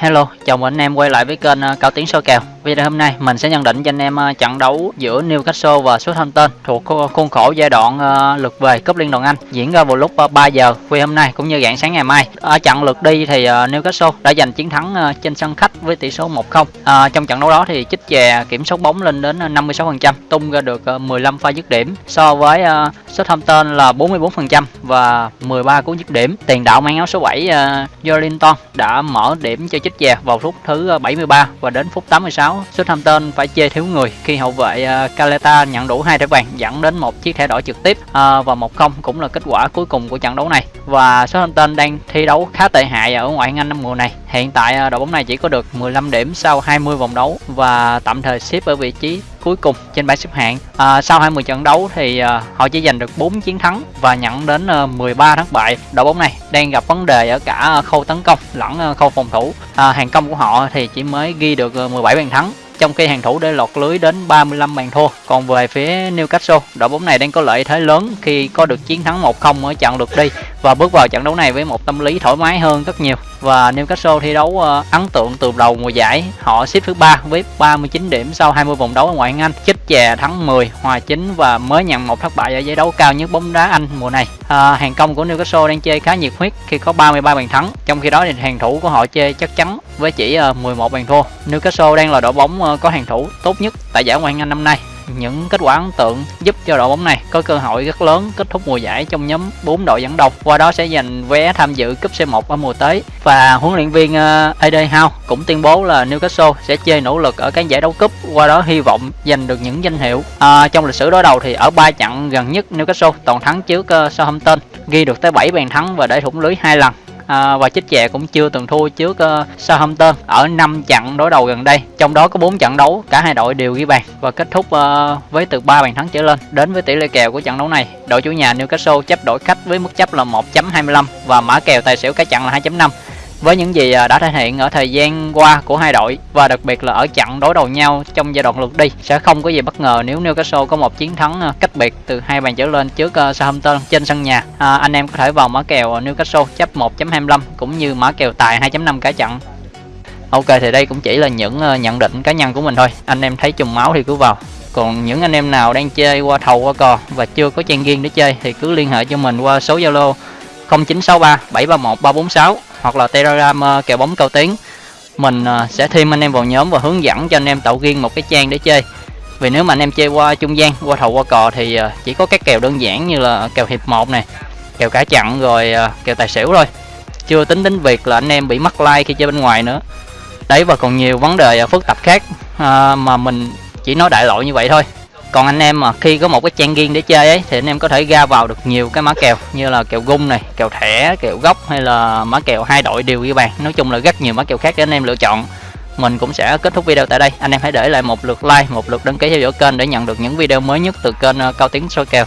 Hello, chào mừng anh em quay lại với kênh ờ, Cao Tiến soi kèo. Video hôm nay mình sẽ nhận định cho anh em ờ, trận đấu giữa Newcastle và Southampton thuộc khuôn khổ giai đoạn ờ, lượt về cúp Liên đoàn Anh diễn ra vào lúc ờ, 3 giờ khuya hôm nay cũng như rạng sáng ngày mai. Ở trận lượt đi thì Newcastle đã giành chiến thắng trên sân khách với tỷ số 1-0. À, trong trận đấu đó thì chích chè kiểm soát bóng lên đến 56%, tung ra được 15 pha dứt điểm so với Southampton là 44% và 13 cú dứt điểm. Tiền đạo mang áo số 7 Jolinton đã mở điểm cho chích chè vào phút thứ 73 và đến phút 86 Southampton phải chê thiếu người khi hậu vệ à, Caleta nhận đủ hai thẻ vàng dẫn đến một chiếc thẻ đỏ trực tiếp à, và 1-0 cũng là kết quả cuối cùng của trận đấu này. Và Southampton đang thi đấu khá tệ hại ở ngoại hạng Anh năm mùa này. Hiện tại à, đội bóng này chỉ có được 15 điểm sau 20 vòng đấu và tạm thời xếp ở vị trí cuối cùng trên bảng xếp hạng. À, sau 20 trận đấu thì à, họ chỉ giành được 4 chiến thắng và nhận đến à, 13 thất bại. Đội bóng này đang gặp vấn đề ở cả khâu tấn công lẫn à, khâu phòng thủ. À, hàng công của họ thì chỉ mới ghi được à, 17 bàn thắng trong khi hàng thủ để lọt lưới đến 35 bàn thua. Còn về phía Newcastle, đội bóng này đang có lợi thế lớn khi có được chiến thắng 1-0 ở trận lượt đi và bước vào trận đấu này với một tâm lý thoải mái hơn rất nhiều. Và Newcastle thi đấu ờ, ấn tượng từ đầu mùa giải, họ xếp thứ ba với 39 điểm sau 20 vòng đấu ở ngoại hạng Anh, chích chè thắng 10, hòa 9 và mới nhận một thất bại ở giải đấu cao nhất bóng đá Anh mùa này. À, hàng công của Newcastle đang chơi khá nhiệt huyết khi có 33 bàn thắng, trong khi đó thì hàng thủ của họ chơi chắc chắn với chỉ ờ, 11 bàn thua. Newcastle đang là đội bóng ờ, có hàng thủ tốt nhất tại giải Ngoại hạng Anh năm nay. Những kết quả ấn tượng giúp cho đội bóng này có cơ hội rất lớn kết thúc mùa giải trong nhóm 4 đội dẫn đầu, qua đó sẽ giành vé tham dự cúp C1 ở mùa tới. Và huấn luyện viên ờ, AD Howe cũng tuyên bố là Newcastle sẽ chơi nỗ lực ở các giải đấu cúp, qua đó hy vọng giành được những danh hiệu. À, trong lịch sử đối đầu thì ở ba trận gần nhất Newcastle toàn thắng trước Southampton, ghi được tới 7 bàn thắng và để thủng lưới hai lần à, và chích chè cũng chưa từng thua trước uh, Southampton ở 5 trận đối đầu gần đây. Trong đó có 4 trận đấu cả hai đội đều ghi bàn và kết thúc uh, với từ 3 bàn thắng trở lên. Đến với tỷ lệ kèo của trận đấu này đội chủ nhà Newcastle chấp đổi khách với mức chấp là 1.25 và mã kèo tài xỉu cả trận là 2.5 với những gì à, đã thể hiện ở thời gian qua của hai đội và đặc biệt là ở trận đối đầu nhau trong giai đoạn lượt đi sẽ không có gì bất ngờ nếu Newcastle có một chiến thắng à, cách biệt từ hai bàn trở lên trước à, Southampton trên sân nhà. À, anh em có thể vào mã kèo Newcastle chấp 1.25 cũng như mã kèo tài 2.5 cả trận. Ok thì đây cũng chỉ là những nhận định cá nhân của mình thôi. Anh em thấy trùng máu thì cứ vào. Còn những anh em nào đang chơi qua thầu qua cò và chưa có trang riêng để chơi thì cứ liên hệ cho mình qua số Zalo 0963 731 346 hoặc là telegram uh, kèo bóng cao tiến mình uh, sẽ thêm anh em vào nhóm và hướng dẫn cho anh em tạo riêng một cái trang để chơi. Vì nếu mà anh em chơi qua trung gian qua thầu qua cò thì uh, chỉ có các kèo đơn giản như là kèo hiệp 1 này kèo cả chặn rồi uh, kèo tài xỉu thôi. Chưa tính đến việc là anh em bị mắc like khi chơi bên ngoài nữa. Đấy và còn nhiều vấn đề phức tạp khác uh, mà mình chỉ nói đại loại như vậy thôi còn anh em mà khi có một cái trang riêng để chơi ấy, thì anh em có thể ra vào được nhiều cái mã kèo như là kèo gung này, kèo thẻ, kèo gốc hay là mã kèo hai đội đều ghi bàn nói chung là rất nhiều mã kèo khác để anh em lựa chọn. Mình cũng sẽ kết thúc video tại đây. Anh em hãy để lại một lượt like, một lượt đăng ký theo dõi kênh để nhận được những video mới nhất từ kênh ờ, cao tiếng soi kèo.